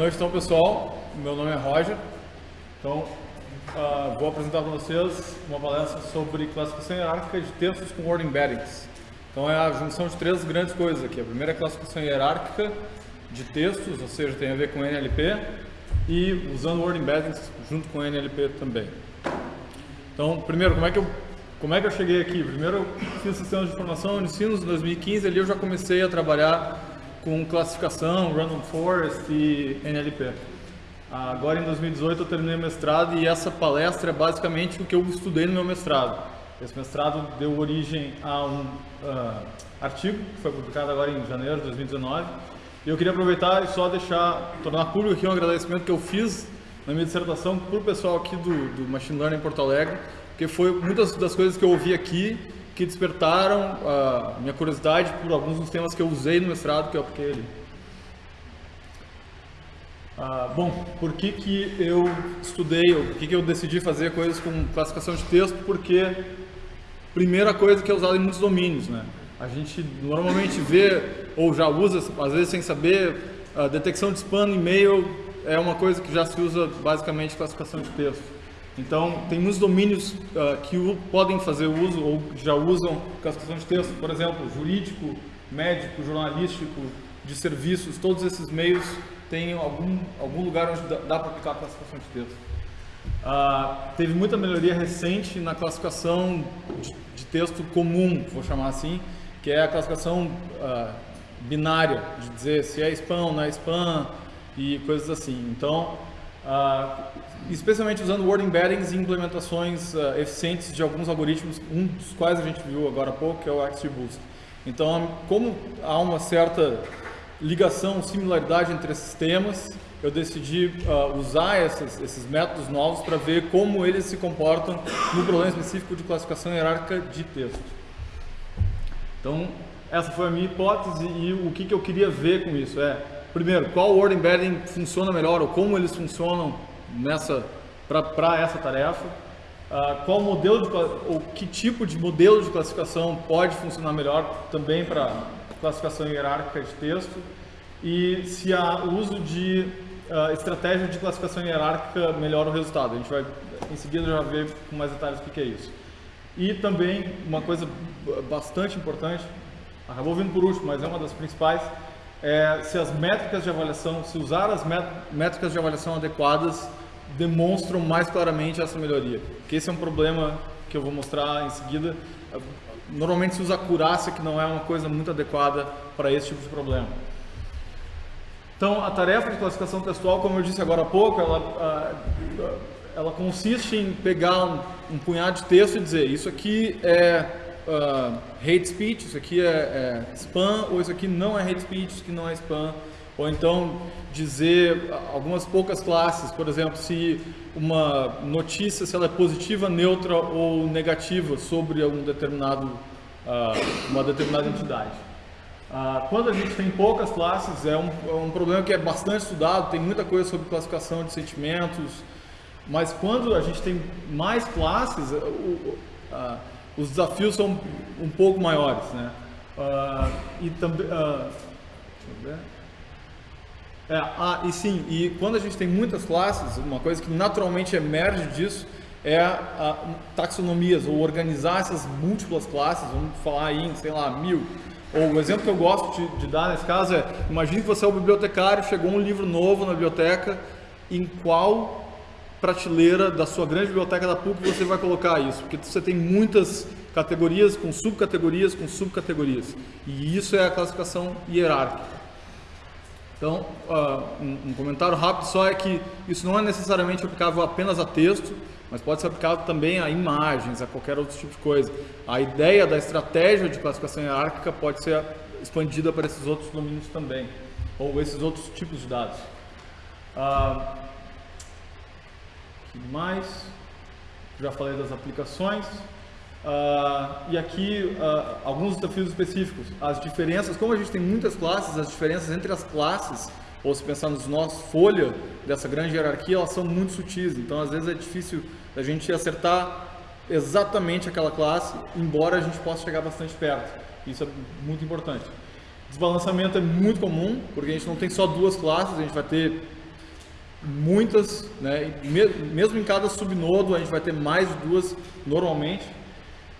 noite, então, pessoal. Meu nome é Roger. Então, ah, vou apresentar para vocês uma palestra sobre classificação hierárquica de textos com word embeddings. Então, é a junção de três grandes coisas aqui. A primeira é a classificação hierárquica de textos, ou seja, tem a ver com NLP, e usando word embeddings junto com NLP também. Então, primeiro, como é que eu, como é que eu cheguei aqui? Primeiro, eu fiz sistemas de informação, ensino em 2015, ali eu já comecei a trabalhar com classificação, Random Forest e NLP. Agora em 2018 eu terminei o mestrado e essa palestra é basicamente o que eu estudei no meu mestrado. Esse mestrado deu origem a um uh, artigo que foi publicado agora em janeiro de 2019. E eu queria aproveitar e só deixar, tornar público aqui um agradecimento que eu fiz na minha dissertação para o pessoal aqui do, do Machine Learning em Porto Alegre, porque foi muitas das coisas que eu ouvi aqui que despertaram a minha curiosidade por alguns dos temas que eu usei no mestrado que eu apliquei ali. Ah, bom, por que, que eu estudei, por que, que eu decidi fazer coisas com classificação de texto? Porque, primeira coisa que é usada em muitos domínios, né? A gente normalmente vê, ou já usa, às vezes sem saber, a detecção de spam no e-mail é uma coisa que já se usa basicamente classificação de texto. Então, tem muitos domínios uh, que podem fazer uso ou já usam classificação de texto, por exemplo, jurídico, médico, jornalístico, de serviços, todos esses meios têm algum, algum lugar onde dá, dá para aplicar a classificação de texto. Uh, teve muita melhoria recente na classificação de, de, texto comum, vou chamar assim, que é a classificação uh, binária, de dizer se é spam não é spam e coisas assim. Então, uh, especialmente usando word embeddings e implementações eficientes de alguns algoritmos, um dos quais a gente viu agora há pouco, que é o XGBoost. Então, como há uma certa ligação, similaridade entre esses temas, eu decidi uh, usar essas, esses métodos novos para ver como eles se comportam no problema específico de classificação hierárquica de texto. Então, essa foi a minha hipótese e o que, que eu queria ver com isso é, primeiro, qual word embedding funciona melhor ou como eles funcionam nessa para essa tarefa, uh, qual modelo de, ou que tipo de modelo de classificação pode funcionar melhor também para classificação hierárquica de texto e se há uso de uh, estratégia de classificação hierárquica melhora o resultado. A gente vai em seguida já ver com mais detalhes o que é isso. E também uma coisa bastante importante, acabou vindo por último, mas é uma das principais, é se as métricas de avaliação, se usar as métricas de avaliação adequadas demonstram mais claramente essa melhoria. Que esse é um problema que eu vou mostrar em seguida. Normalmente se usa acurácia, que não é uma coisa muito adequada para esse tipo de problema. Então, a tarefa de classificação textual, como eu disse agora há pouco, ela, ela consiste em pegar um, um punhado de texto e dizer isso aqui é uh, hate speech, isso aqui é, é, spam, ou isso aqui não é hate speech, isso aqui não é spam. Ou então dizer algumas poucas classes, por exemplo, se uma notícia se ela é positiva, neutra ou negativa sobre um determinado, uh, uma determinada entidade. Uh, quando a gente tem poucas classes, é um, é um problema que é bastante estudado, tem muita coisa sobre classificação de sentimentos, mas quando a gente tem mais classes, uh, os desafios são um pouco maiores. Né? e também... ver. É, ah, e sim, e quando a gente tem muitas classes, uma coisa que naturalmente emerge disso é a, a taxonomias, ou organizar essas múltiplas classes, vamos falar em, sei lá, mil. Ou o exemplo que eu gosto de, de dar nesse caso é, imagine que você é o bibliotecário, chegou um livro novo na biblioteca, em qual prateleira da sua grande biblioteca da PUC você vai colocar isso? Porque você tem muitas categorias com subcategorias com subcategorias. E isso é a classificação hierárquica. Então, uh, um, comentário rápido só é que isso não é necessariamente aplicável apenas a texto, mas pode ser aplicado também a imagens, a qualquer outro tipo de coisa. A ideia da estratégia de classificação hierárquica pode ser expandida para esses outros domínios também, ou esses outros tipos de dados. Uh, que mais? Já falei das aplicações. Uh, e aqui uh, alguns desafios específicos. As diferenças, como a gente tem muitas classes, as diferenças entre as classes, ou se pensar nos nossos folha dessa grande hierarquia, elas são muito sutis. Então, às vezes é difícil a gente acertar exatamente aquela classe, embora a gente possa chegar bastante perto. Isso é muito importante. Desbalanceamento é muito comum, porque a gente não tem só duas classes, a gente vai ter muitas, né? mesmo em cada subnodo a gente vai ter mais duas normalmente.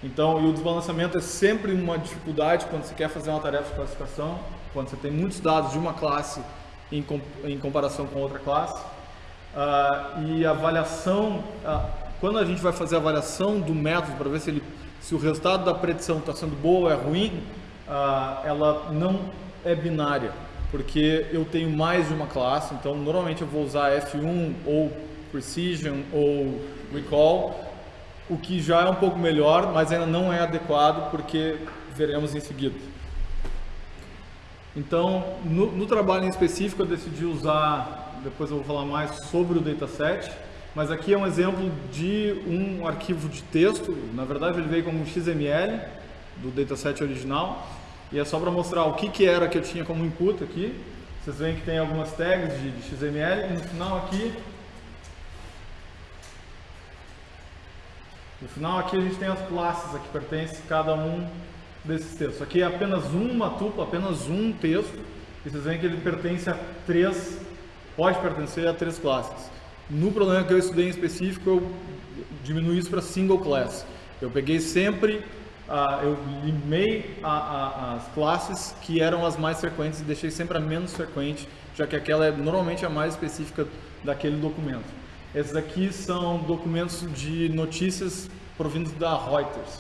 Então, e o desbalanceamento é sempre uma dificuldade quando você quer fazer uma tarefa de classificação, quando você tem muitos dados de uma classe em, em comparação com outra classe. Uh, e a avaliação, uh, quando a gente vai fazer a avaliação do método para ver se, ele, se o resultado da predição está sendo boa ou é ruim, uh, ela não é binária, porque eu tenho mais de uma classe, então normalmente eu vou usar F1 ou Precision ou Recall, o que já é um pouco melhor, mas ainda não é adequado, porque veremos em seguida. Então, no, no, trabalho em específico, eu decidi usar, depois eu vou falar mais sobre o dataset, mas aqui é um exemplo de um arquivo de texto, na verdade ele veio como XML do dataset original, e é só para mostrar o que, que era que eu tinha como input aqui. Vocês veem que tem algumas tags de, de XML, e no final aqui No final aqui a gente tem as classes a que pertence cada um desses textos. Aqui é apenas uma tupla, apenas um texto, e vocês veem que ele pertence a três, pode pertencer a três classes. No problema que eu estudei em específico, eu diminui isso para single class. Eu peguei sempre, uh, eu limei a, a, as classes que eram as mais frequentes e deixei sempre a menos frequente, já que aquela é normalmente a mais específica daquele documento. Esses aqui são documentos de notícias provindos da Reuters.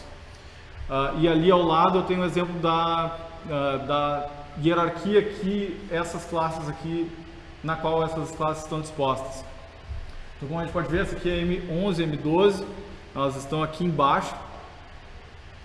Uh, e ali ao lado eu tenho um exemplo da, uh, da hierarquia que essas classes aqui, na qual essas classes estão dispostas. Então como a gente pode ver, essa aqui é M11 e M12, elas estão aqui embaixo.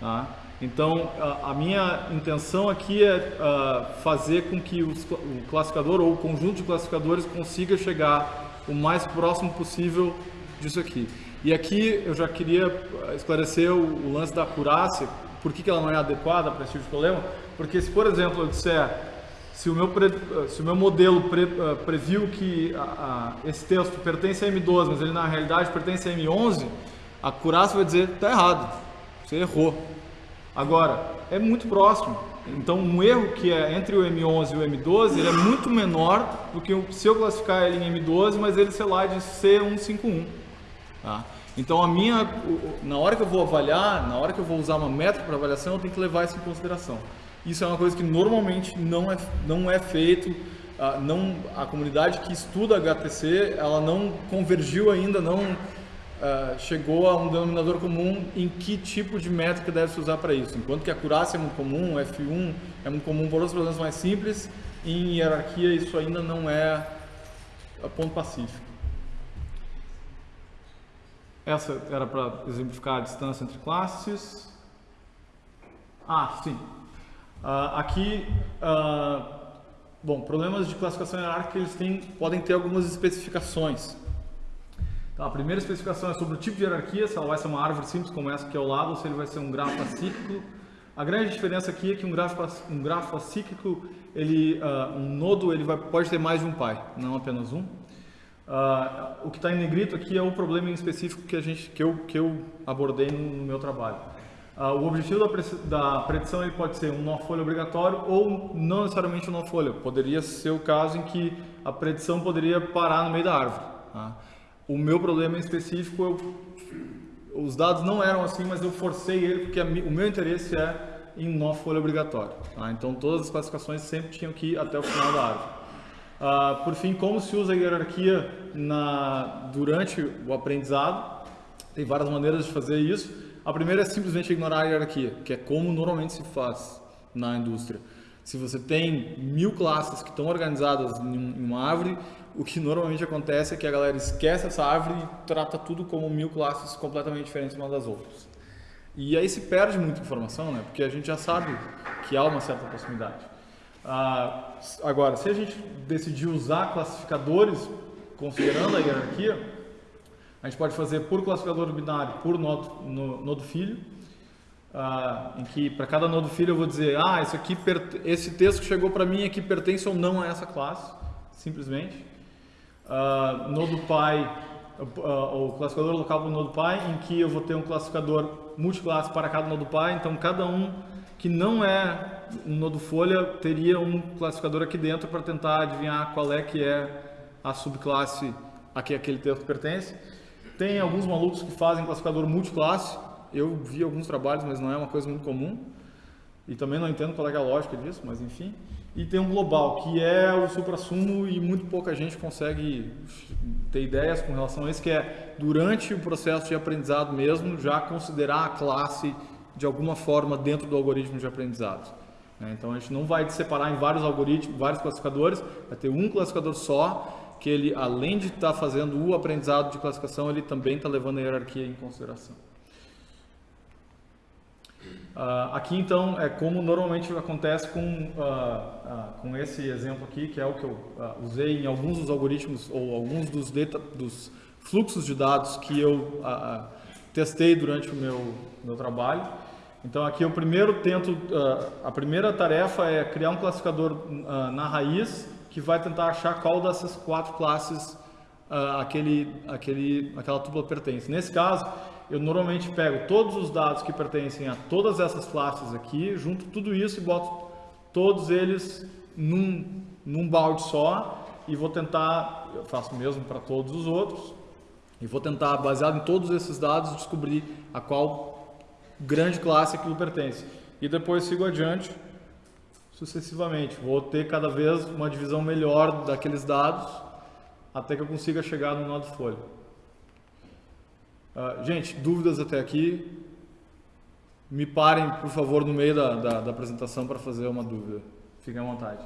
Tá? Então a, a, minha intenção aqui é uh, fazer com que os, o classificador ou o conjunto de classificadores consiga chegar o mais próximo possível disso aqui. E aqui eu já queria esclarecer o, o lance da acurácia, por que, que ela não é adequada para esse tipo de problema, porque se, por exemplo, eu disser, se o meu, pre, se o meu modelo pre, previu que esse texto pertence a M12, mas ele na realidade pertence a M11, a acurácia vai dizer, está errado, você errou. Agora, é muito próximo. Então, um erro que é entre o M11 e o M12, ele é muito menor do que se eu classificar ele em M12, mas ele, sei lá, de C151. Tá? Então, a minha, na hora que eu vou avaliar, na hora que eu vou usar uma métrica para avaliação, eu tenho que levar isso em consideração. Isso é uma coisa que normalmente não é, não é feito, não, a comunidade que estuda HTC, ela não convergiu ainda, não uh, chegou a um denominador comum em que tipo de métrica deve se usar para isso. Enquanto que a acurácia é muito comum, F1 é muito comum por outros problemas mais simples, em hierarquia isso ainda não é ponto pacífico. Essa era para exemplificar a distância entre classes. Ah, sim. Uh, aqui, uh, bom, problemas de classificação hierárquica eles têm, podem ter algumas especificações. Então, a primeira especificação é sobre o tipo de hierarquia, se ela vai ser uma árvore simples como essa aqui ao lado, ou se ele vai ser um grafo acíclico. A grande diferença aqui é que um grafo, um grafo acíclico, ele, uh, um nodo ele vai, pode ter mais de um pai, não apenas um. Uh, o que está em negrito aqui é o problema em específico que, a gente, que, eu, que eu abordei no, no meu trabalho. Uh, o objetivo da, da predição ele pode ser um nó folha obrigatório ou não necessariamente um nó folha. Poderia ser o caso em que a predição poderia parar no meio da árvore. Tá? O meu problema em específico, eu, os dados não eram assim, mas eu forcei ele porque a, o meu interesse é em nó folha obrigatório. Tá? Então todas as classificações sempre tinham que ir até o final da árvore. Uh, por fim, como se usa a hierarquia na, durante o aprendizado? Tem várias maneiras de fazer isso. A primeira é simplesmente ignorar a hierarquia, que é como normalmente se faz na indústria. Se você tem mil classes que estão organizadas em uma árvore, o que normalmente acontece é que a galera esquece essa árvore e trata tudo como mil classes completamente diferentes umas das outras. E aí se perde muita informação, né? Porque a gente já sabe que há uma certa proximidade. Ah, agora, se a gente decidir usar classificadores considerando a hierarquia, a gente pode fazer por classificador binário, por nodo, no, nodo filho, uh, em que para cada nodo filho eu vou dizer, ah, esse, aqui, esse texto que chegou para mim aqui pertence ou não a essa classe, simplesmente. Uh, pai, uh, o classificador local do nodo pai, em que eu vou ter um classificador multiclasse para cada nodo pai, então cada um que não é um nodo folha teria um classificador aqui dentro para tentar adivinhar qual é que é a subclasse a que aquele texto pertence. Tem alguns malucos que fazem classificador multiclasse, eu vi alguns trabalhos, mas não é uma coisa muito comum. E também não entendo qual é a lógica disso, mas enfim. E tem um global, que é o supra-sumo e muito pouca gente consegue ter ideias com relação a isso, que é durante o processo de aprendizado mesmo, já considerar a classe de alguma forma dentro do algoritmo de aprendizado. Né? Então a gente não vai separar em vários algoritmos, vários classificadores, vai ter um classificador só, que ele, além de estar tá fazendo o aprendizado de classificação, ele também está levando a hierarquia em consideração. Uh, aqui então é como normalmente acontece com, uh, uh, com esse exemplo aqui, que é o que eu usei em alguns dos algoritmos ou alguns dos, dos fluxos de dados que eu testei durante o meu, meu trabalho. Então aqui eu primeiro tento, a primeira tarefa é criar um classificador na raiz que vai tentar achar qual dessas quatro classes aquele, aquele, aquela tupla pertence. Nesse caso, eu normalmente pego todos os dados que pertencem a todas essas classes aqui, junto tudo isso e boto todos eles num, num balde só e vou tentar, eu faço mesmo para todos os outros, e vou tentar, baseado em todos esses dados, descobrir a qual grande classe aquilo pertence. E depois sigo adiante sucessivamente. Vou ter cada vez uma divisão melhor daqueles dados até que eu consiga chegar no nó de folha. Uh, gente, dúvidas até aqui? Me parem, por favor, no meio da, da, da apresentação para fazer uma dúvida. Fiquem à vontade.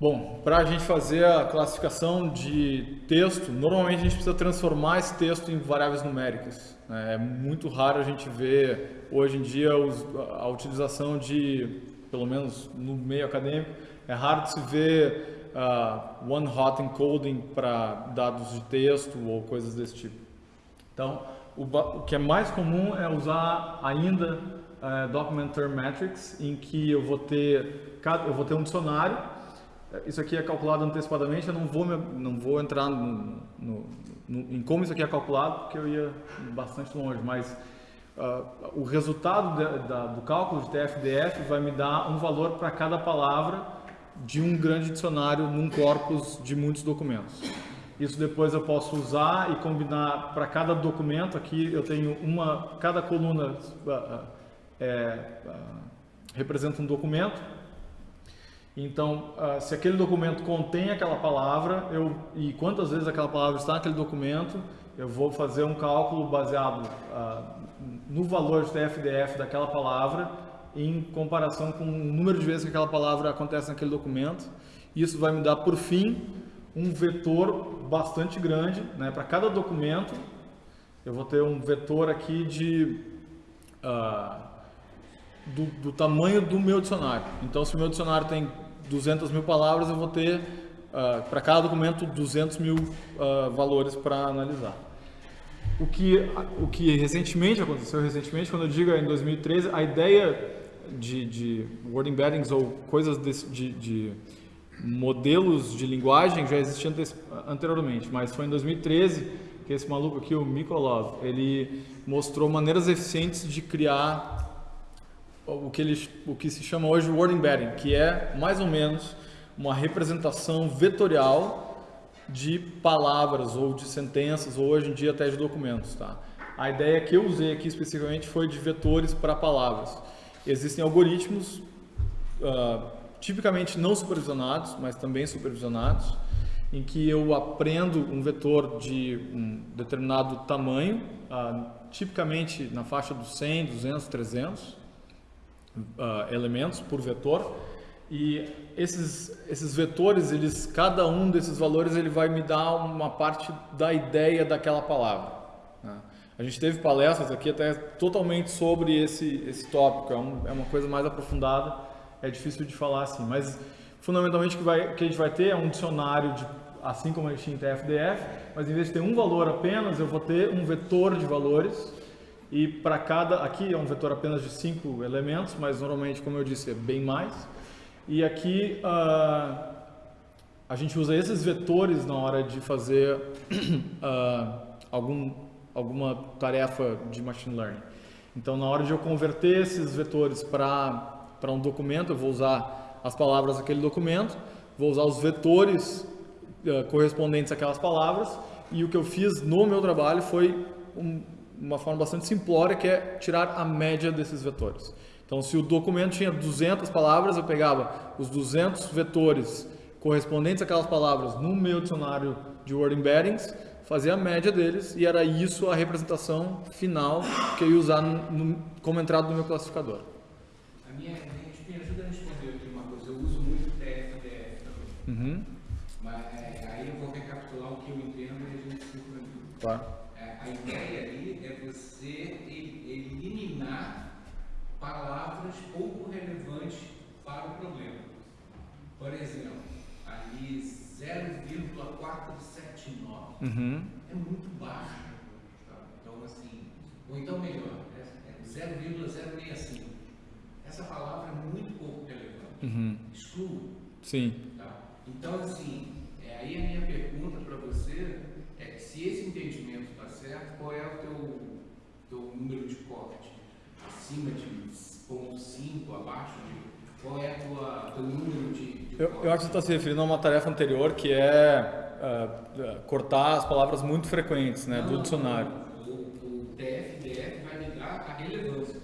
Bom, para a gente fazer a classificação de texto, normalmente a gente precisa transformar esse texto em variáveis numéricas. Né? É muito raro a gente ver, hoje em dia, a utilização de, pelo menos no meio acadêmico, é raro de se ver uh, one-hot encoding para dados de texto ou coisas desse tipo. Então, o, o que é mais comum é usar ainda é, Document Term Metrics, em que eu vou ter, eu vou ter um dicionário, isso aqui é calculado antecipadamente, eu não vou, não vou entrar no, no, no, em como isso aqui é calculado, porque eu ia bastante longe, mas uh, o resultado de, da, do cálculo de TF-DF vai me dar um valor para cada palavra de um grande dicionário num corpus de muitos documentos. Isso depois eu posso usar e combinar para cada documento. Aqui eu tenho uma, cada coluna é, representa um documento. Então, se aquele documento contém aquela palavra, eu, e quantas vezes aquela palavra está naquele documento, eu vou fazer um cálculo baseado no valor de TF-DF daquela palavra em comparação com o número de vezes que aquela palavra acontece naquele documento. Isso vai me dar, por fim, um vetor bastante grande, né? Para cada documento, eu vou ter um vetor aqui de uh, do, do, tamanho do meu dicionário. Então, se o meu dicionário tem 200 mil palavras, eu vou ter uh, para cada documento 200 mil uh, valores para analisar. O que, o que recentemente aconteceu, recentemente, quando eu digo em 2013, a ideia de, de word embeddings ou coisas desse, de, de modelos de linguagem já existiam anteriormente, mas foi em 2013 que esse maluco aqui, o Mikolov, ele mostrou maneiras eficientes de criar o que, ele, o que se chama hoje word embedding, que é mais ou menos uma representação vetorial de palavras ou de sentenças ou hoje em dia até de documentos. Tá? A ideia que eu usei aqui especificamente foi de vetores para palavras. Existem algoritmos uh, tipicamente não supervisionados, mas também supervisionados, em que eu aprendo um vetor de um determinado tamanho, uh, tipicamente na faixa dos 100, 200, 300 uh, elementos por vetor, e esses, esses vetores, eles, cada um desses valores, ele vai me dar uma parte da ideia daquela palavra. Né? A gente teve palestras aqui até totalmente sobre esse, esse tópico, é, um, é uma coisa mais aprofundada, é difícil de falar assim, mas fundamentalmente o que, vai, que a gente vai ter é um dicionário de assim como a gente tinha em TFDF, mas em vez de ter um valor apenas, eu vou ter um vetor de valores E para cada, aqui é um vetor apenas de cinco elementos, mas normalmente, como eu disse, é bem mais. E aqui uh, a gente usa esses vetores na hora de fazer uh, algum, alguma tarefa de machine learning. Então, na hora de eu converter esses vetores para um documento, eu vou usar as palavras daquele documento, vou usar os vetores uh, correspondentes àquelas palavras, e o que eu fiz no meu trabalho foi um, uma forma bastante simplória, que é tirar a média desses vetores. Então, se o documento tinha 200 palavras, eu pegava os 200 vetores correspondentes àquelas palavras no meu dicionário de word embeddings, fazia a média deles e era isso a representação final que eu ia usar no, no, como entrada no meu classificador. Minha, me ajuda a responder aqui uma coisa. Eu uso muito TFDF também. Uhum. Mas é, aí eu vou recapitular o que eu entendo e a gente se Claro. É, a ideia ali é você eliminar palavras pouco relevantes para o problema. Por exemplo, ali 0,479 uhum. é muito baixo. Tá? Então, assim, ou então melhor, é 0,065. Essa palavra é muito pouco relevante. Uhum. Exclua. Sim. Tá? Então, assim, é, aí a minha pergunta para você é se esse entendimento está certo, qual é o teu, teu número de corte? acima de 0,5, abaixo de. Qual é o teu número de. de eu, eu, acho que você está se referindo a uma tarefa anterior que é uh, cortar as palavras muito frequentes né, não, do dicionário. O, o TF-DF vai me dar a relevância.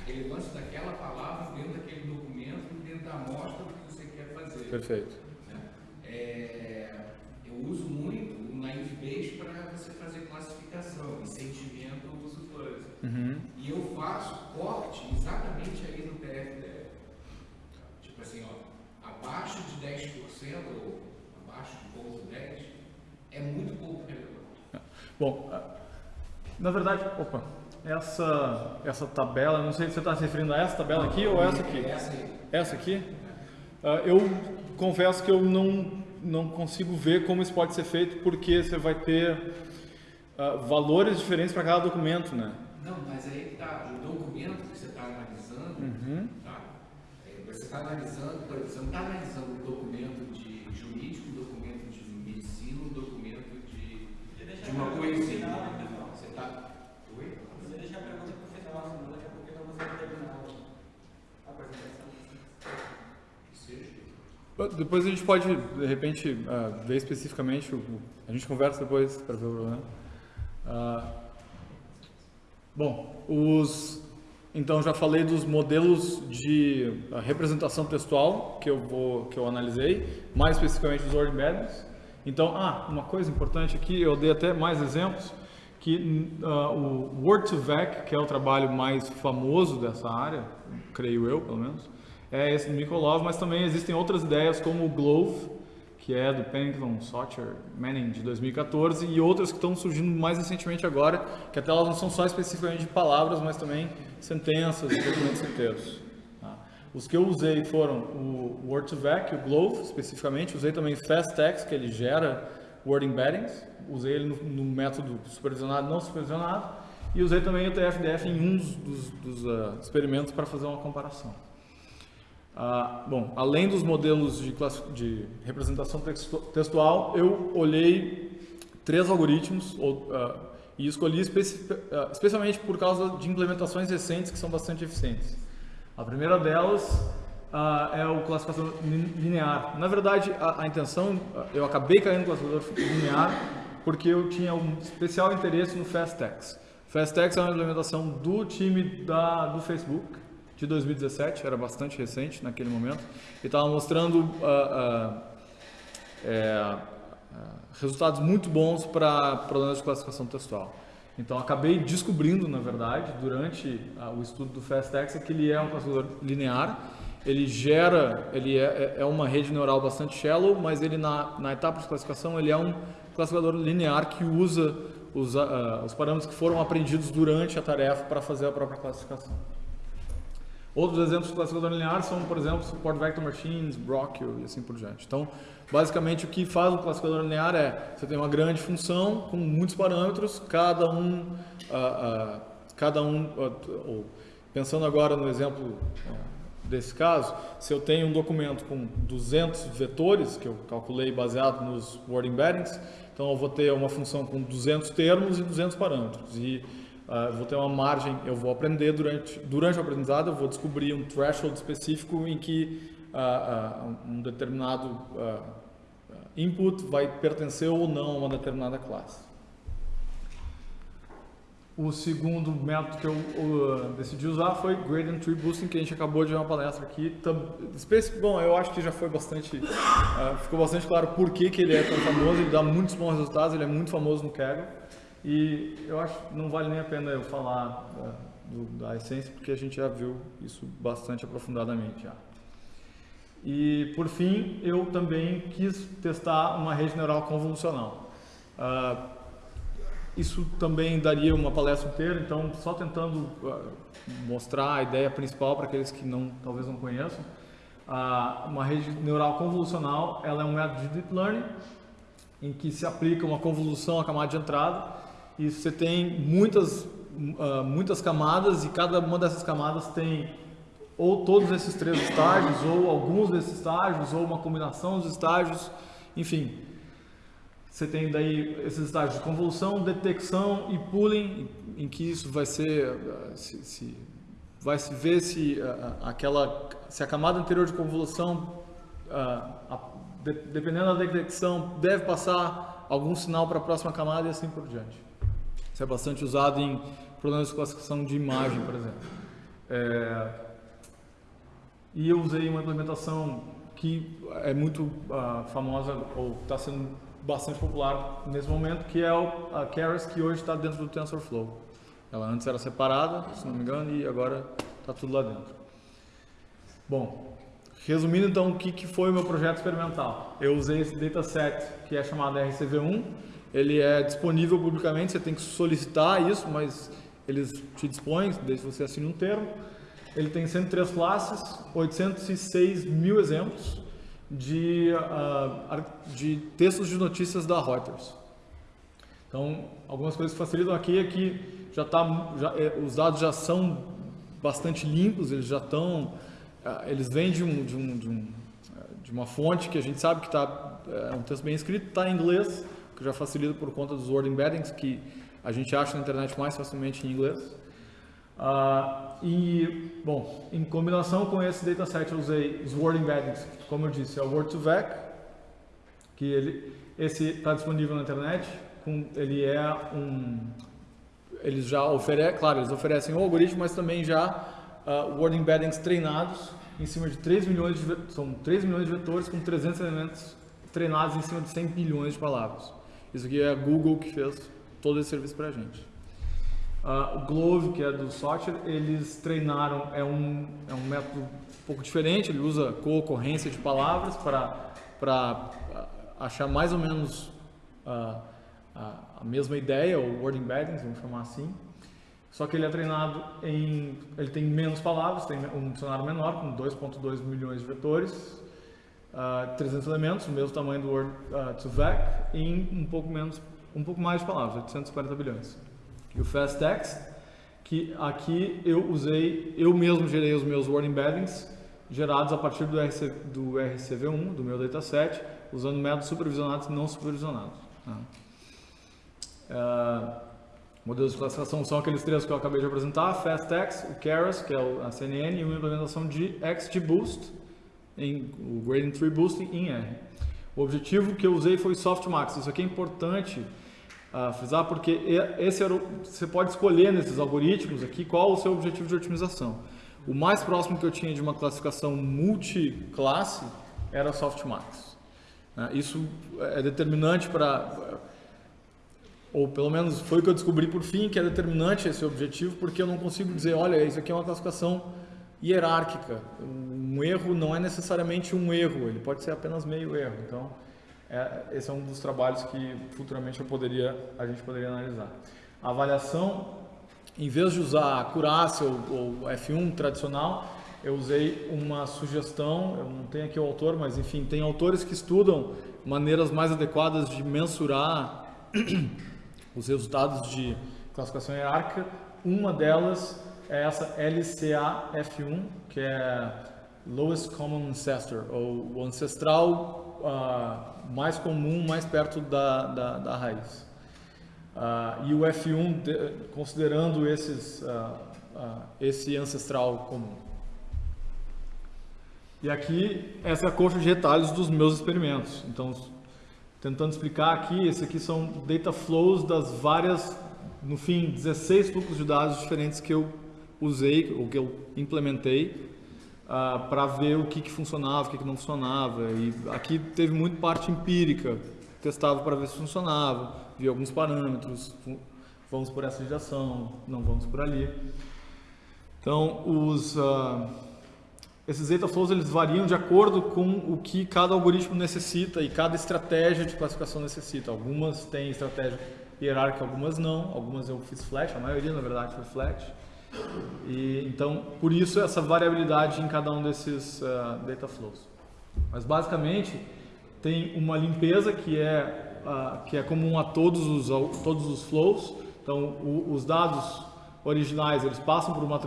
A relevância daquela palavra dentro daquele documento, dentro da amostra do que você quer fazer. Perfeito. É, eu uso muito o naive base para você fazer classificação, sentimento, uso fuzzy. Uhum. E eu faço corte exatamente aí no PFDF. Tipo assim, ó, abaixo de 10% ou abaixo de ponto 10 é muito pouco relevante. Bom, na verdade, opa, essa, essa tabela, não sei se você está se referindo a essa tabela aqui ou essa aqui? Essa aí. Essa aqui? Uh, eu confesso que eu não, não consigo ver como isso pode ser feito porque você vai ter uh, valores diferentes para cada documento, né? Não, mas aí está, o documento que você está analisando, uhum. tá? É, você está analisando, por exemplo, você não está analisando um documento de jurídico, um documento de medicina, um documento de, de uma coisa. Você está. Oi? Você deixa a pergunta para o final, senão daqui a pouco então você vai terminar a apresentação. Seja. Depois a gente pode, de repente, uh, ver especificamente, a gente conversa depois para ver o problema. Uh, Bom, os, então já falei dos modelos de representação textual que eu vou que eu analisei, mais especificamente dos word embeddings. Então, ah, uma coisa importante aqui, eu dei até mais exemplos que uh, o Word2Vec, que é o trabalho mais famoso dessa área, creio eu, pelo menos, é esse do Mikolov, mas também existem outras ideias como o Glove, que é do Pennington, Socher, Manning de 2014 e outras que estão surgindo mais recentemente agora, que até elas não são só especificamente de palavras, mas também sentenças documentos inteiros. Tá? Os que eu usei foram o Word2Vec, o Glove especificamente, usei também FastText, que ele gera Word Embeddings, usei ele no, no método supervisionado e não supervisionado, e usei também o TFDF em um dos, dos uh, experimentos para fazer uma comparação. Ah, bom, além dos modelos de, de representação textual, eu olhei três algoritmos ou, uh, e escolhi especi uh, especialmente por causa de implementações recentes que são bastante eficientes. A primeira delas uh, é o classificação linear. Na verdade, a, a intenção, eu acabei caindo no classificador linear porque eu tinha um especial interesse no FastText. FastText é uma implementação do time da, do Facebook, de 2017, era bastante recente naquele momento, e estava mostrando uh, uh, é, resultados muito bons para problemas de classificação textual. Então, acabei descobrindo, na verdade, durante o estudo do FastText, que ele é um classificador linear, ele gera, ele é, é, é uma rede neural bastante shallow, mas ele na, na etapa de classificação ele é um classificador linear que usa os, uh, os parâmetros que foram aprendidos durante a tarefa para fazer a própria classificação. Outros exemplos de classificador linear são, por exemplo, Support Vector Machines, Brockio e assim por diante. Então, basicamente, o que faz o classificador linear é, você tem uma grande função com muitos parâmetros, cada um, uh, uh, cada um, ou, pensando agora no exemplo desse caso, se eu tenho um documento com 200 vetores, que eu calculei baseado nos word embeddings, então eu vou ter uma função com 200 termos e 200 parâmetros. E uh, vou ter uma margem, eu vou aprender durante, durante o aprendizado, eu vou descobrir um threshold específico em que uh, uh, um determinado input vai pertencer ou não a uma determinada classe. O segundo método que eu uh, decidi usar foi Gradient Tree Boosting, que a gente acabou de ver uma palestra aqui. Bom, eu acho que já foi bastante, uh, ficou bastante claro por que, que ele é tão famoso, ele dá muitos bons resultados, ele é muito famoso no Kaggle. E eu acho que não vale nem a pena eu falar uh, do, da essência, porque a gente já viu isso bastante aprofundadamente já. E, por fim, eu também quis testar uma rede neural convolucional. Uh, isso também daria uma palestra inteira, então só tentando uh, mostrar a ideia principal para aqueles que não, talvez não conheçam. Uh, uma rede neural convolucional, ela é um método de deep learning em que se aplica uma convolução à camada de entrada e você tem muitas uh, muitas camadas e cada uma dessas camadas tem ou todos esses três estágios ou alguns desses estágios ou uma combinação dos estágios, enfim, você tem daí esses estágios de convolução, detecção e pooling, em que isso vai ser, se, se vai se ver se aquela, se a camada anterior de convolução, dependendo da detecção, deve passar algum sinal para a próxima camada e assim por diante. Isso é bastante usado em problemas de classificação de imagem, por exemplo. É, e eu usei uma implementação que é muito uh, famosa ou está sendo bastante popular nesse momento, que é o, a Keras, que hoje está dentro do TensorFlow. Ela antes era separada, se não me engano, e agora está tudo lá dentro. Bom, resumindo então o que, que foi o meu projeto experimental. Eu usei esse dataset que é chamado RCV1, ele é disponível publicamente, você tem que solicitar isso, mas eles te dispõem, desde que você assine um termo. Ele tem 103 classes, 806 mil exemplos, de, uh, de textos de notícias da Reuters. Então, algumas coisas que facilitam aqui é que já tá, já, é, os dados já são bastante limpos, eles já estão, uh, eles vêm de, um, de, um, de, um, de, uma fonte que a gente sabe que está, é um texto bem escrito, está em inglês, que já facilita por conta dos word embeddings, que a gente acha na internet mais facilmente em inglês. Uh, e, bom, em combinação com esse dataset eu usei os word embeddings, como eu disse, é o Word2Vec, que ele, esse está disponível na internet, com, ele é um, eles já oferecem, claro, eles oferecem o algoritmo, mas também já uh, word embeddings treinados em cima de 3 milhões de, são 3 milhões de vetores com 300 elementos treinados em cima de 100 bilhões de palavras. Isso aqui é a Google que fez todo esse serviço para a gente. Uh, o Glove, que é do Software, eles treinaram, é um, é um método um pouco diferente, ele usa co-ocorrência de palavras para ah, achar mais ou menos uh, a mesma ideia, ou word embeddings, vamos chamar assim. Só que ele é treinado em, ele tem menos palavras, tem um dicionário menor, com 2.2 milhões de vetores, uh, 300 elementos, o mesmo tamanho do Word uh, to VEC, em um pouco menos, um pouco mais de palavras, 840 bilhões e o FastText, que aqui eu usei, eu mesmo gerei os meus word embeddings gerados a partir do, RC, do RCV1, do meu dataset, usando métodos supervisionados e não supervisionados. Né? Uh, modelos de classificação são aqueles três que eu acabei de apresentar, FastText, o Keras, que é a CNN, e uma implementação de XGBoost, em, o Gradient Tree Boosting em R. O objetivo que eu usei foi Softmax. Isso aqui é importante a frisar, porque esse o, você pode escolher nesses algoritmos aqui qual o seu objetivo de otimização. O mais próximo que eu tinha de uma classificação multiclasse era softmax. Né? Isso é determinante para, ou pelo menos foi o que eu descobri por fim, que é determinante esse objetivo, porque eu não consigo dizer, olha, isso aqui é uma classificação hierárquica. Um erro não é necessariamente um erro, ele pode ser apenas meio erro. Então, é, esse é um dos trabalhos que futuramente eu poderia, a gente poderia analisar. A avaliação, em vez de usar a Curaçao ou, ou F1 tradicional, eu usei uma sugestão, eu não tenho aqui o autor, mas enfim, tem autores que estudam maneiras mais adequadas de mensurar os resultados de classificação hierárquica uma delas é essa LCAF1, que é Lowest Common Ancestor, ou o ancestral uh, mais comum, mais perto da, da, da raiz. Uh, e o F1 de, considerando esses, uh, esse ancestral comum. E aqui, essa é a coxa de retalhos dos meus experimentos. Então, tentando explicar aqui, esse aqui são data flows das várias, no fim, 16 fluxos de dados diferentes que eu usei, ou que eu implementei, uh, para ver o que, que funcionava, o que, que não funcionava. E aqui teve muito parte empírica, testava para ver se funcionava, via alguns parâmetros, vamos por essa direção, não vamos por ali. Então, os... Uh, esses data flows eles variam de acordo com o que cada algoritmo necessita e cada estratégia de classificação necessita. Algumas têm estratégia hierárquica, algumas não. Algumas eu fiz flash, a maioria na verdade foi flash. E, então, por isso essa variabilidade em cada um desses uh, data flows. Mas basicamente tem uma limpeza que é uh, que é comum a todos os todos os flows. Então, o, os dados originais eles passam por uma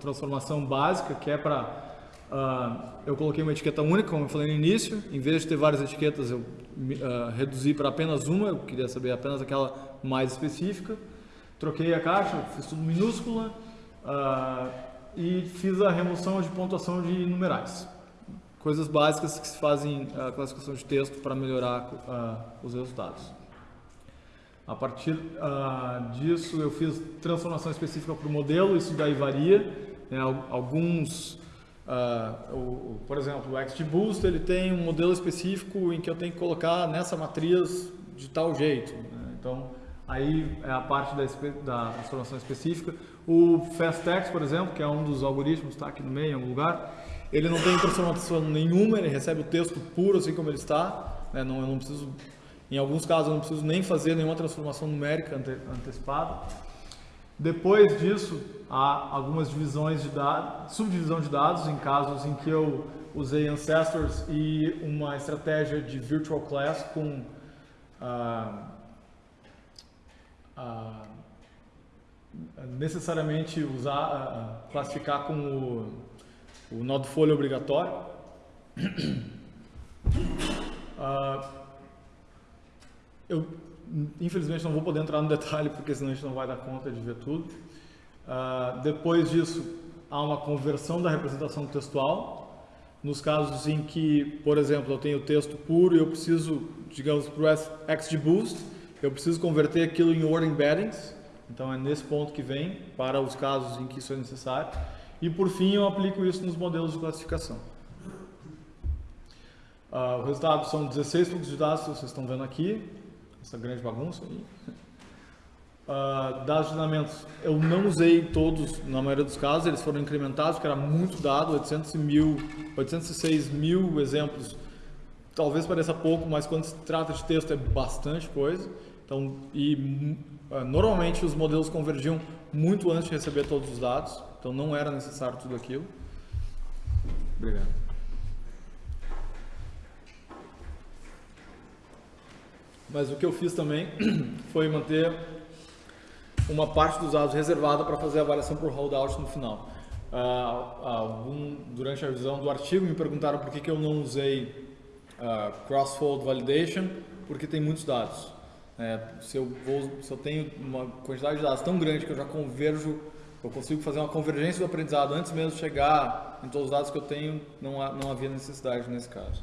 transformação básica que é para Uh, eu coloquei uma etiqueta única, como eu falei no início. Em vez de ter várias etiquetas, eu uh, reduzi para apenas uma. Eu queria saber apenas aquela mais específica. Troquei a caixa, fiz tudo minúscula uh, e fiz a remoção de pontuação de numerais. Coisas básicas que se fazem a classificação de texto para melhorar os resultados. A partir disso, eu fiz transformação específica para o modelo. Isso daí varia. Né? Alguns Uh, o, por exemplo, o XGBoost ele tem um modelo específico em que eu tenho que colocar nessa matriz de tal jeito. Né? Então, aí é a parte da, da transformação específica. O FastText, por exemplo, que é um dos algoritmos, está aqui no meio, em algum lugar, ele não tem transformação nenhuma, ele recebe o texto puro assim como ele está. Né? Não, eu não preciso, em alguns casos, eu não preciso nem fazer nenhuma transformação numérica ante, antecipada. Depois disso, há algumas divisões de dados, subdivisão de dados em casos em que eu usei ancestors e uma estratégia de virtual class com ah, necessariamente usar classificar com o, o nó folha obrigatório. eu infelizmente não vou poder entrar no detalhe porque senão a gente não vai dar conta de ver tudo. Depois disso, há uma conversão da representação textual. Nos casos em que, por exemplo, eu tenho texto puro e eu preciso, digamos, para o XGBoost, eu preciso converter aquilo em word embeddings. Então é nesse ponto que vem, para os casos em que isso é necessário. E por fim, eu aplico isso nos modelos de classificação. Uh, o resultado são 16 fluxos de dados que vocês estão vendo aqui essa grande bagunça aí. Uh, dados de treinamentos, eu não usei todos na maioria dos casos, eles foram incrementados, porque era muito dado, 800 mil, 806 mil exemplos, talvez pareça pouco, mas quando se trata de texto é bastante coisa. Então, e uh, normalmente os modelos convergiam muito antes de receber todos os dados, então não era necessário tudo aquilo. Obrigado. Mas o que eu fiz também foi manter uma parte dos dados reservada para fazer a avaliação por holdout no final. Uh, algum, durante a revisão do artigo me perguntaram por que, que eu não usei uh, cross-fold validation, porque tem muitos dados. É, se, eu vou, se eu tenho uma quantidade de dados tão grande que eu já converjo, eu consigo fazer uma convergência do aprendizado antes mesmo de chegar em todos os dados que eu tenho, não, há, não havia necessidade nesse caso.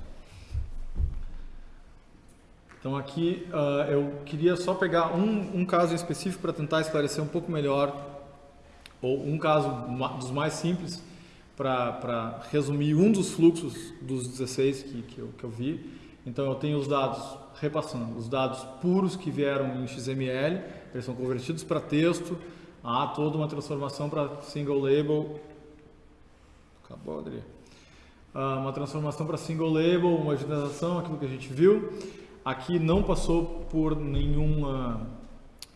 Então aqui uh, eu queria só pegar um, um caso específico para tentar esclarecer um pouco melhor, ou um caso dos mais simples, para resumir um dos fluxos dos 16 que, que, eu, que eu vi. Então eu tenho os dados, repassando, os dados puros que vieram em XML, eles são convertidos para texto, há toda uma transformação para single label. Acabou, Adri. Uh, uma transformação para single label, uma generalização, aquilo que a gente viu. Aqui não passou por nenhuma,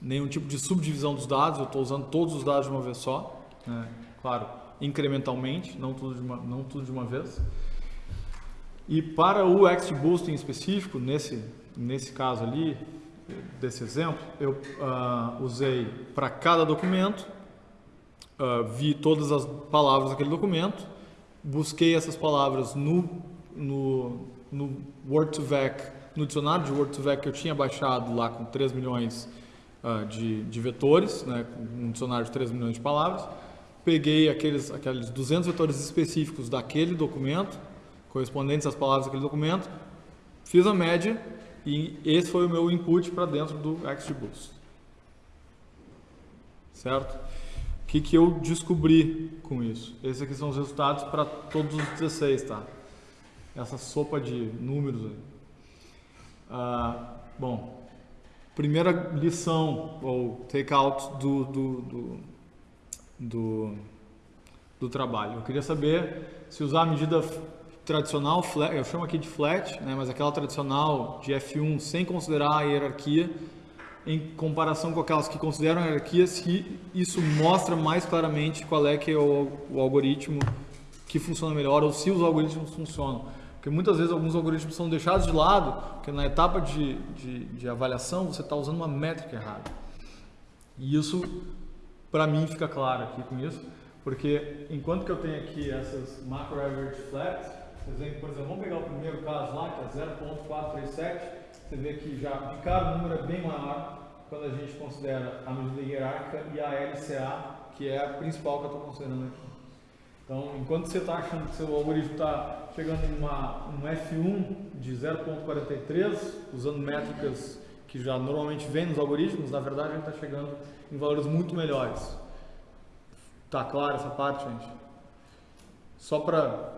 nenhum tipo de subdivisão dos dados, eu estou usando todos os dados de uma vez só, né? claro, incrementalmente, não tudo, de uma, não tudo de uma vez. E para o XGBoost em específico, nesse, nesse caso ali, desse exemplo, eu uh, usei para cada documento uh, vi todas as palavras daquele documento, busquei essas palavras no, no, no Word2Vec, no dicionário de Word2Vec que eu tinha baixado lá com 3 milhões uh, de, de vetores, né, um dicionário de 3 milhões de palavras, peguei aqueles, aqueles 200 vetores específicos daquele documento, correspondentes às palavras daquele documento, fiz a média e esse foi o meu input para dentro do XGBoost. Certo? O que, que eu descobri com isso? Esses aqui são os resultados para todos os 16, tá? Essa sopa de números aí. Ah, bom, primeira lição ou take-out do, do, do, do, do trabalho. Eu queria saber se usar a medida tradicional, flat, eu chamo aqui de flat, né, mas aquela tradicional de F1 sem considerar a hierarquia, em comparação com aquelas que consideram a hierarquia, se isso mostra mais claramente qual é que é o, o algoritmo que funciona melhor ou se os algoritmos funcionam. Porque muitas vezes alguns algoritmos são deixados de lado, porque na etapa de, de, de avaliação você está usando uma métrica errada. E isso, para mim, fica claro aqui com isso, porque enquanto que eu tenho aqui essas macro average flats, por exemplo, vamos pegar o primeiro caso lá, que é 0.437, você vê que já de cara o número é bem maior quando a gente considera a medida hierárquica e a LCA, que é a principal que eu estou considerando aqui. Então, enquanto você está achando que seu algoritmo está chegando em uma, um F1 de 0.43, usando métricas que já normalmente vem nos algoritmos, na verdade a gente está chegando em valores muito melhores. Tá claro essa parte, gente? Só para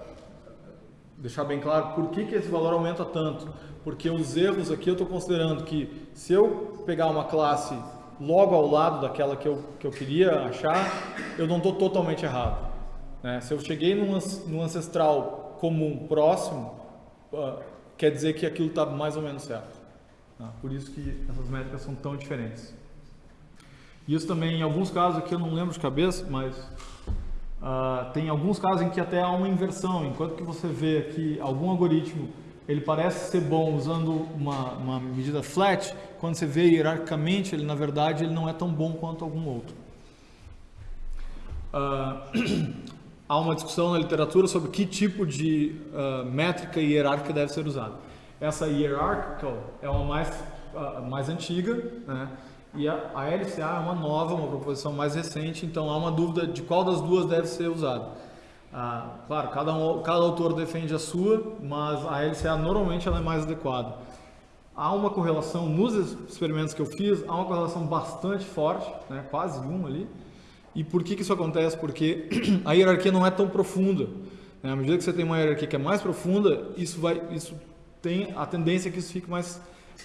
deixar bem claro por que, que esse valor aumenta tanto. Porque os erros aqui eu estou considerando que se eu pegar uma classe logo ao lado daquela que eu, que eu queria achar, eu não estou totalmente errado. Né? Se eu cheguei num, num ancestral comum próximo, uh, quer dizer que aquilo está mais ou menos certo. Tá? Por isso que essas métricas são tão diferentes. Isso também, em alguns casos aqui eu não lembro de cabeça, mas Uh, tem alguns casos em que até há uma inversão, enquanto que você vê que algum algoritmo ele parece ser bom usando uma, uma medida flat, quando você vê hierarquicamente, ele na verdade ele não é tão bom quanto algum outro. Uh, há uma discussão na literatura sobre que tipo de uh, métrica hierárquica deve ser usada. Essa hierarchical é uma mais, mais antiga, né? E a, a LCA é uma nova, uma proposição mais recente, então há uma dúvida de qual das duas deve ser usada. Ah, claro, cada, um, cada autor defende a sua, mas a LCA normalmente ela é mais adequada. Há uma correlação, nos experimentos que eu fiz, há uma correlação bastante forte, né, quase um ali. E por que, que isso acontece? Porque a hierarquia não é tão profunda. Né? À medida que você tem uma hierarquia que é mais profunda, isso, vai, isso tem a tendência que isso fique mais,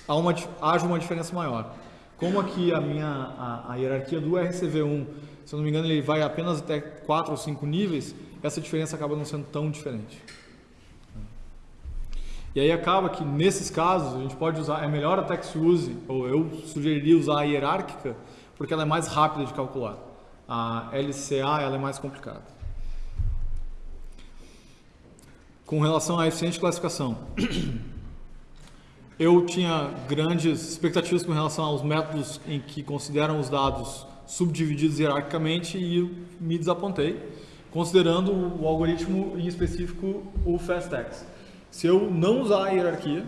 há uma, haja uma diferença maior. Como aqui a minha a, a, hierarquia do RCV1, se eu não me engano, ele vai apenas até 4 ou 5 níveis, essa diferença acaba não sendo tão diferente. E aí acaba que nesses casos a gente pode usar, é melhor até que se use, ou eu sugeriria usar a hierárquica, porque ela é mais rápida de calcular. A LCA ela é mais complicada. Com relação à eficiente classificação, eu tinha grandes expectativas com relação aos métodos em que consideram os dados subdivididos hierarquicamente e me desapontei, considerando o algoritmo em específico o FastX. Se eu não usar a hierarquia,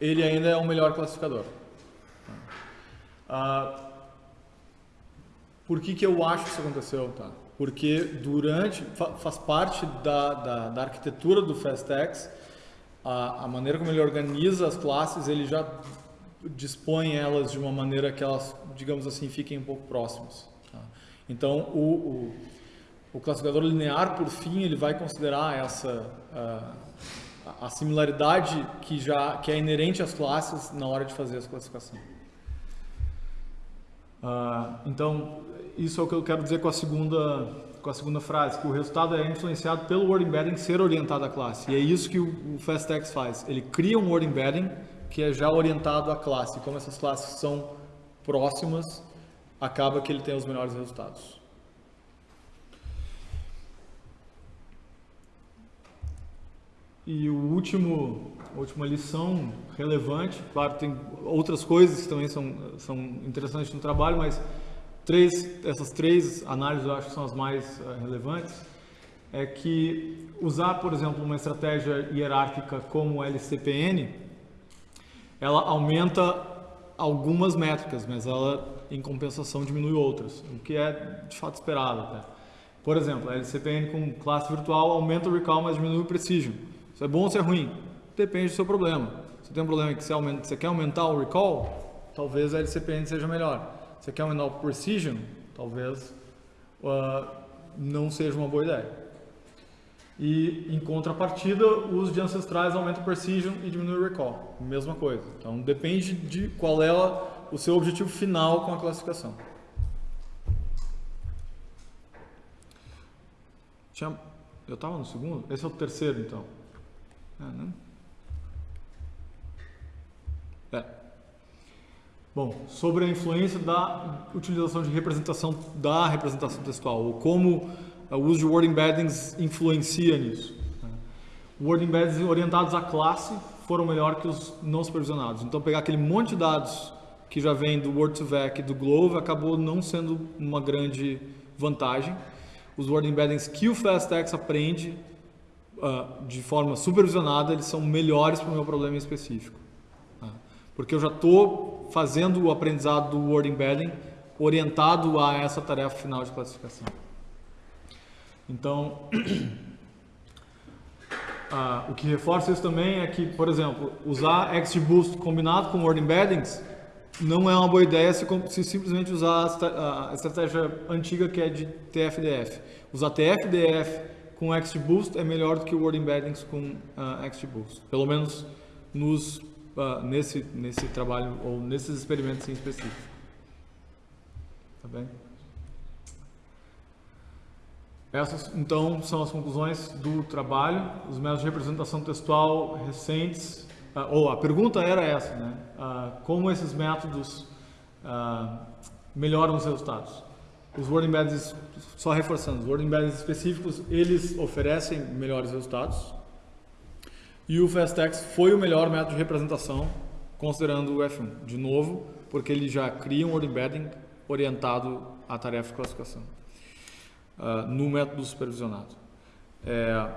ele ainda é o melhor classificador. Ah, por que, que eu acho que isso aconteceu? Tá? Porque durante, faz parte da, da, da arquitetura do FastX a, a maneira como ele organiza as classes, ele já dispõe elas de uma maneira que elas, digamos assim, fiquem um pouco próximas. Tá? Então, o, o, o, classificador linear, por fim, ele vai considerar essa a, a, similaridade que já que é inerente às classes na hora de fazer essa classificação. Uh, então, isso é o que eu quero dizer com a segunda com a segunda frase, que o resultado é influenciado pelo word embedding ser orientado à classe. E é isso que o, o faz. Ele cria um word embedding que é já orientado à classe. Como essas classes são próximas, acaba que ele tem os melhores resultados. E o último, a última lição relevante, claro, tem outras coisas que também são, são interessantes no trabalho, mas três, essas três análises eu acho que são as mais uh, relevantes, é que usar, por exemplo, uma estratégia hierárquica como LCPN, ela aumenta algumas métricas, mas ela, em compensação, diminui outras, o que é de fato esperado até. Por exemplo, a LCPN com classe virtual aumenta o recall, mas diminui o precision. Isso é bom ou isso é ruim? Depende do seu problema. Se tem um problema que você, aumenta, você quer aumentar o recall, talvez a LCPN seja melhor. Você quer aumentar o precision, talvez uh, não seja uma boa ideia. E em contrapartida, o uso de ancestrais aumenta o precision e diminui o recall. Mesma coisa. Então depende de qual é o seu objetivo final com a classificação. Tinha... Eu estava no segundo? Esse é o terceiro, então. É, né? É. Bom, sobre a influência da utilização de representação da representação textual, ou como o uso de word embeddings influencia nisso. Né? Word embeddings orientados à classe foram melhor que os não supervisionados. Então, pegar aquele monte de dados que já vem do Word2Vec e do Glove acabou não sendo uma grande vantagem. Os word embeddings que o FastText aprende uh, de forma supervisionada, eles são melhores para o meu problema específico. Uh, porque eu já estou fazendo o aprendizado do word embedding orientado a essa tarefa final de classificação. Então, ah, o que reforça isso também é que, por exemplo, usar XGBoost combinado com Word Embeddings não é uma boa ideia se, se simplesmente usar a, a, estratégia antiga que é de TFDF. Usar TFDF com XGBoost é melhor do que Word Embeddings com uh, XGBoost. Pelo menos nos, uh, nesse, nesse trabalho ou nesses experimentos em específico. Tá bem? Essas, então, são as conclusões do trabalho, os métodos de representação textual recentes, uh, ou a pergunta era essa, né? Uh, como esses métodos uh, melhoram os resultados? Os Word Embeddings, só reforçando, os Word Embeddings específicos, eles oferecem melhores resultados, e o FastText foi o melhor método de representação, considerando o F1, de novo, porque ele já cria um Embedding orientado à tarefa de classificação uh, no método supervisionado. É,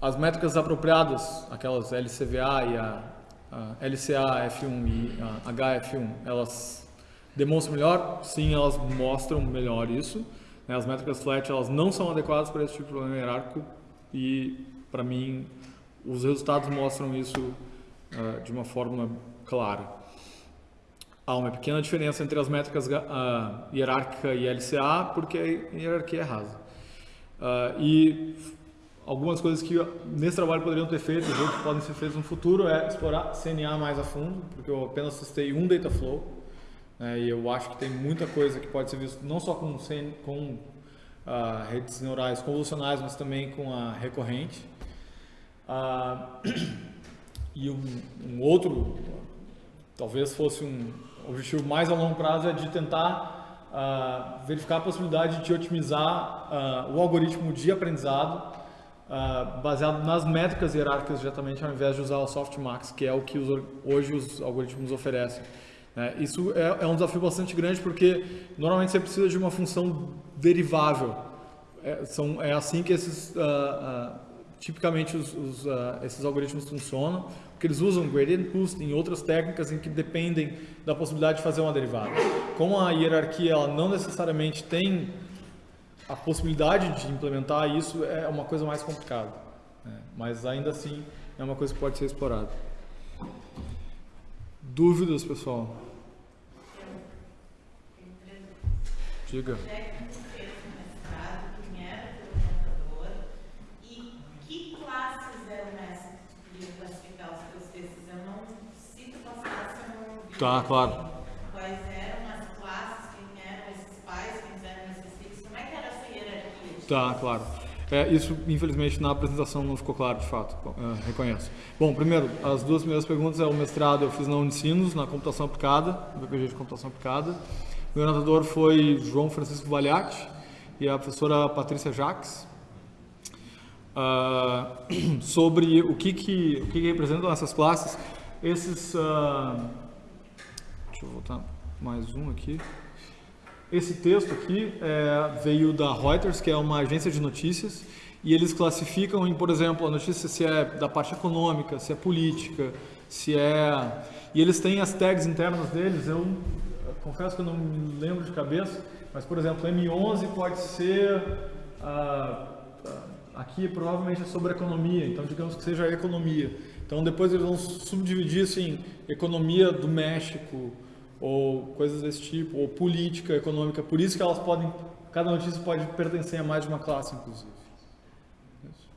as métricas apropriadas, aquelas LCVA e a, a LCA F1 e a HF1, elas demonstram melhor? Sim, elas mostram melhor isso. Né? As métricas flat elas não são adequadas para esse tipo de problema hierárquico e, para mim, os resultados mostram isso uh, de uma forma clara. Há uma pequena diferença entre as métricas uh, hierárquica e LCA, porque a hierarquia é rasa. Uh, e algumas coisas que nesse trabalho poderiam ter feito, e outros podem ser feitos no futuro, é explorar CNA mais a fundo, porque eu apenas testei um data flow, né, e eu acho que tem muita coisa que pode ser vista não só com, com uh, redes neurais convolucionais, mas também com a recorrente. e um, um outro, talvez fosse um objetivo mais a longo prazo é de tentar uh, verificar a possibilidade de otimizar uh, o algoritmo de aprendizado uh, baseado nas métricas hierárquicas diretamente, ao invés de usar o softmax, que é o que os, hoje os algoritmos oferecem. É, isso é, é, um desafio bastante grande porque normalmente você precisa de uma função derivável. É, são, é assim que esses, tipicamente os, os, esses algoritmos funcionam porque eles usam gradient boost em outras técnicas em que dependem da possibilidade de fazer uma derivada. Como a hierarquia ela não necessariamente tem a possibilidade de implementar isso, é uma coisa mais complicada. Né? Mas ainda assim é uma coisa que pode ser explorada. Dúvidas, pessoal? Diga. Tá, claro. Quais eram as classes, quem eram esses pais, quem eram esses filhos, como é que era essa hierarquia? Tá, claro. É, isso, infelizmente, na apresentação não ficou claro, de fato, é, reconheço. Bom, primeiro, as duas primeiras perguntas é o mestrado eu fiz na Unicinos, na computação aplicada, no BPG de computação aplicada. O orientador foi João Francisco Valiati e a professora Patrícia Jacques. Uh, sobre o que, que, o que, que representam essas classes, esses... Uh, Deixa eu voltar mais um aqui. Esse texto aqui é, veio da Reuters, que é uma agência de notícias, e eles classificam em, por exemplo, a notícia se é da parte econômica, se é política, se é... E eles têm as tags internas deles, eu confesso que eu não me lembro de cabeça, mas, por exemplo, M11 pode ser... ah, aqui provavelmente é sobre economia, então digamos que seja economia. Então depois eles vão subdividir assim, economia do México, ou coisas desse tipo, ou política econômica. Por isso que elas podem, cada notícia pode pertencer a mais de uma classe, inclusive. Isso.